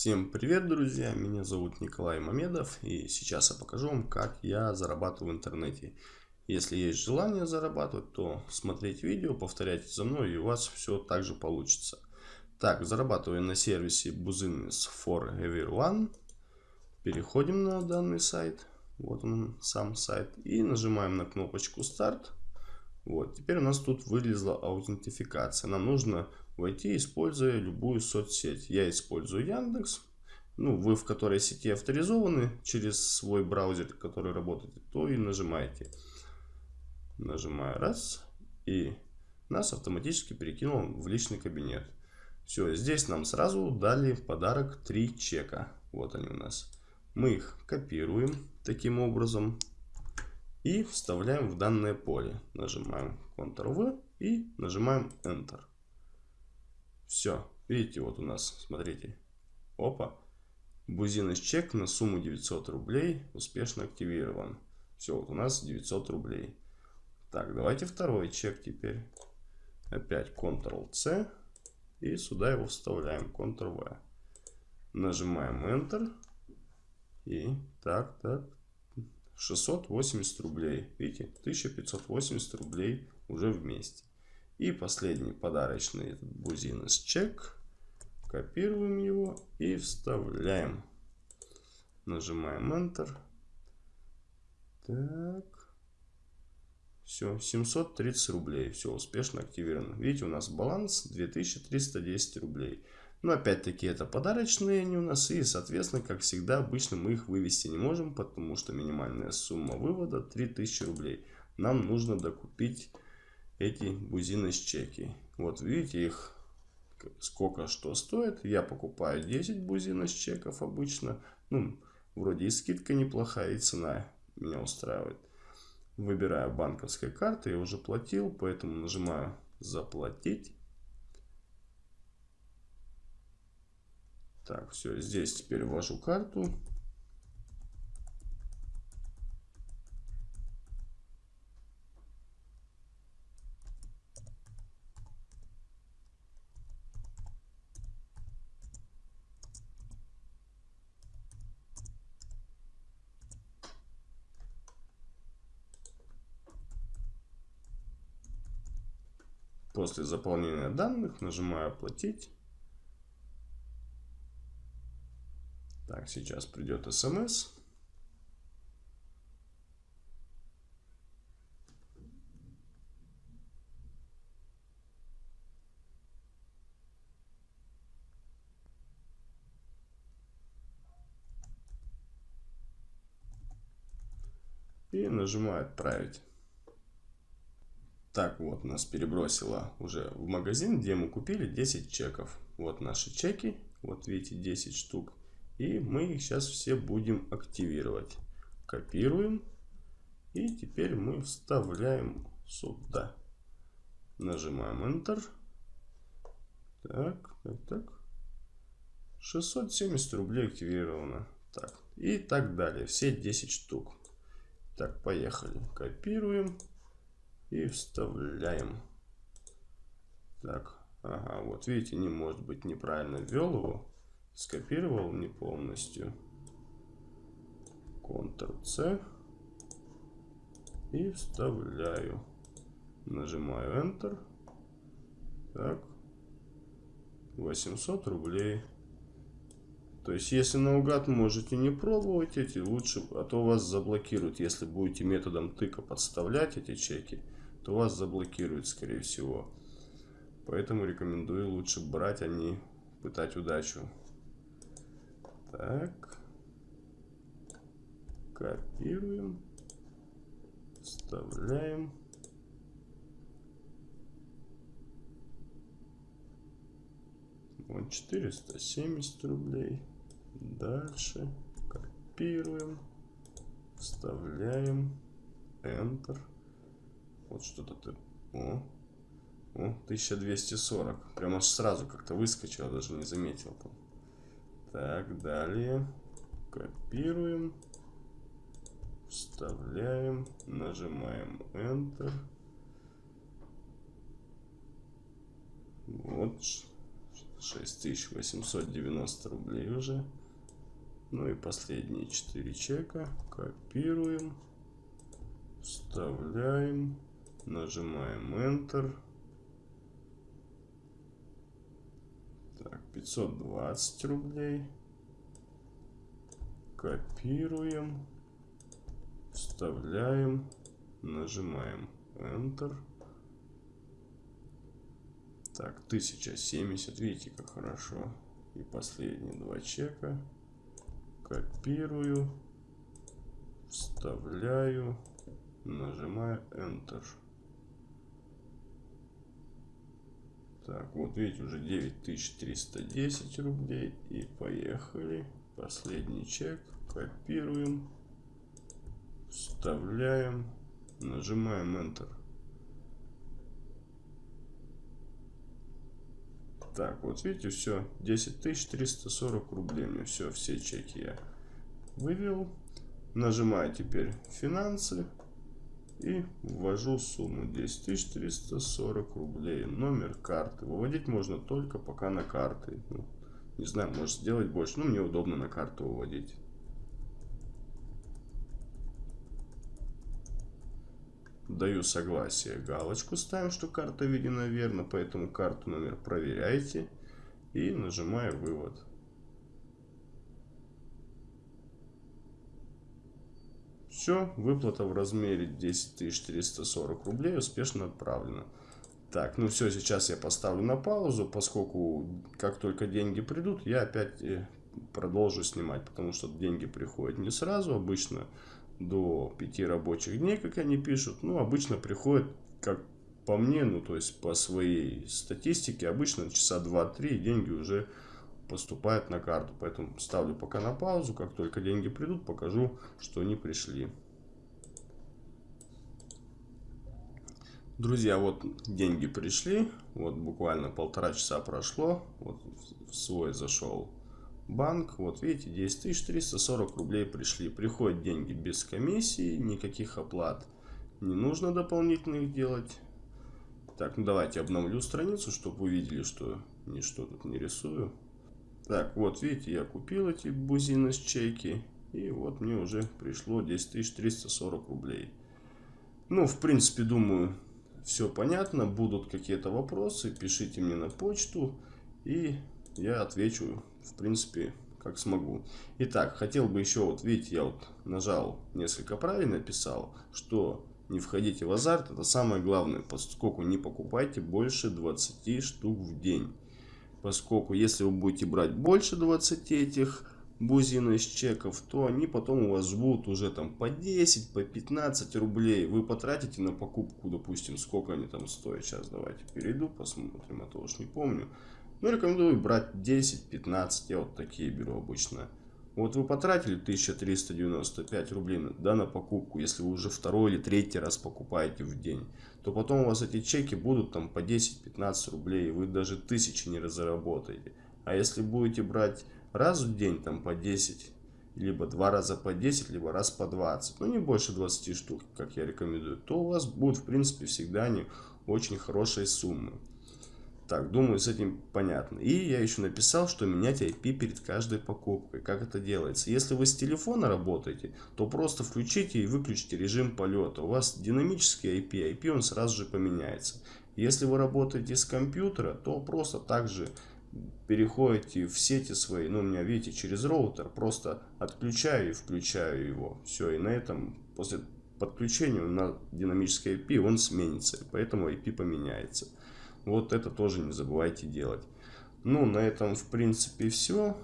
Всем привет, друзья! Меня зовут Николай Мамедов, и сейчас я покажу вам, как я зарабатываю в интернете. Если есть желание зарабатывать, то смотрите видео, повторяйте за мной, и у вас все так же получится. Так, зарабатываю на сервисе Business for Everyone. Переходим на данный сайт. Вот он, сам сайт. И нажимаем на кнопочку «Старт». Вот, теперь у нас тут вылезла аутентификация. Нам нужно войти, используя любую соцсеть. Я использую Яндекс. Ну, вы в которой сети авторизованы через свой браузер, который работает, то и нажимаете. Нажимаю раз. И нас автоматически перекинул в личный кабинет. Все, здесь нам сразу дали подарок 3 чека. Вот они у нас. Мы их копируем таким образом. И вставляем в данное поле. Нажимаем Ctrl-V и нажимаем Enter. Все. Видите, вот у нас, смотрите. Опа. Бузинос чек на сумму 900 рублей успешно активирован. Все, вот у нас 900 рублей. Так, давайте второй чек теперь. Опять Ctrl-C. И сюда его вставляем. Ctrl-V. Нажимаем Enter. И так, так. 680 рублей. Видите, 1580 рублей уже вместе. И последний подарочный этот бузинос чек. Копируем его и вставляем. Нажимаем Enter. Так. Все, 730 рублей. Все, успешно активировано. Видите, у нас баланс 2310 рублей. Но опять-таки это подарочные они у нас. И, соответственно, как всегда, обычно мы их вывести не можем, потому что минимальная сумма вывода 3000 рублей. Нам нужно докупить эти бузины с чеки. Вот видите их сколько что стоит. Я покупаю 10 бузин с чеков обычно. Ну, вроде и скидка неплохая, и цена меня устраивает. Выбираю банковской карты, я уже платил, поэтому нажимаю заплатить. Так, все, здесь теперь ввожу карту. После заполнения данных нажимаю «Оплатить». Так, сейчас придет смс. И нажимаю «Отправить». Так, вот нас перебросило уже в магазин, где мы купили 10 чеков. Вот наши чеки, вот видите 10 штук. И мы их сейчас все будем активировать. Копируем. И теперь мы вставляем сюда. Нажимаем Enter. Так, так, так. 670 рублей активировано. Так, и так далее. Все 10 штук. Так, поехали. Копируем. И вставляем. Так, ага, вот видите, не может быть неправильно ввел его. Скопировал не полностью. Ctrl-C. И вставляю. Нажимаю Enter. Так. 800 рублей. То есть, если наугад можете не пробовать эти, лучше, а то вас заблокируют, если будете методом тыка подставлять эти чеки то вас заблокируют, скорее всего. Поэтому рекомендую лучше брать, а не пытать удачу. Так. Копируем. Вставляем. Вот 470 рублей. Дальше. Копируем. Вставляем. Enter. Вот что-то ты... О, о, 1240. Прямо сразу как-то выскочил, даже не заметил. Там. Так, далее. Копируем. Вставляем. Нажимаем Enter. Вот. 6890 рублей уже. Ну и последние 4 чека. Копируем. Вставляем. Нажимаем Enter. Так, 520 рублей. Копируем. Вставляем. Нажимаем Enter. Так, 1070. Видите, как хорошо. И последние два чека. Копирую. Вставляю. Нажимаю Enter. Так, вот видите, уже 9310 рублей. И поехали. Последний чек. Копируем. Вставляем. Нажимаем Enter. Так, вот видите, все, 10 340 рублей мне все, все чеки я вывел. Нажимаю теперь финансы и ввожу сумму 10 340 рублей. Номер карты. Выводить можно только пока на карты. Ну, не знаю, может сделать больше, но мне удобно на карту выводить. даю согласие, галочку ставим, что карта введена верно, поэтому карту номер проверяйте и нажимаю вывод. Все, выплата в размере 10 440 рублей успешно отправлена. Так, ну все, сейчас я поставлю на паузу, поскольку как только деньги придут, я опять э, продолжу снимать, потому что деньги приходят не сразу, обычно до 5 рабочих дней, как они пишут. Ну, обычно приходит, как по мне, ну, то есть по своей статистике, обычно часа 2-3 деньги уже поступают на карту. Поэтому ставлю пока на паузу. Как только деньги придут, покажу, что они пришли. Друзья, вот деньги пришли. Вот буквально полтора часа прошло. Вот в свой зашел банк, вот видите, 10 340 рублей пришли. Приходят деньги без комиссии, никаких оплат не нужно дополнительных делать. Так, ну давайте обновлю страницу, чтобы вы видели, что ничто тут не рисую. Так, вот видите, я купил эти бузины с чеки. И вот мне уже пришло 10 340 рублей. Ну, в принципе, думаю, все понятно. Будут какие-то вопросы, пишите мне на почту. И я отвечу в принципе, как смогу. Итак, хотел бы еще, вот видите, я вот нажал несколько правильно писал, что не входите в азарт, это самое главное, поскольку не покупайте больше 20 штук в день. Поскольку если вы будете брать больше 20 этих бузин из чеков, то они потом у вас будут уже там по 10, по 15 рублей. Вы потратите на покупку, допустим, сколько они там стоят. Сейчас давайте перейду, посмотрим, а то уж не помню. Ну, рекомендую брать 10-15, я вот такие беру обычно. Вот вы потратили 1395 рублей да, на покупку, если вы уже второй или третий раз покупаете в день, то потом у вас эти чеки будут там по 10-15 рублей, вы даже тысячи не заработаете. А если будете брать раз в день там по 10, либо два раза по 10, либо раз по 20, ну не больше 20 штук, как я рекомендую, то у вас будут в принципе всегда не очень хорошие суммы. Так, думаю, с этим понятно. И я еще написал, что менять IP перед каждой покупкой. Как это делается? Если вы с телефона работаете, то просто включите и выключите режим полета. У вас динамический IP, IP он сразу же поменяется. Если вы работаете с компьютера, то просто также переходите в сети свои, ну у меня видите через роутер, просто отключаю и включаю его. Все, и на этом после подключения на динамический IP он сменится, поэтому IP поменяется. Вот это тоже не забывайте делать. Ну, на этом, в принципе, все.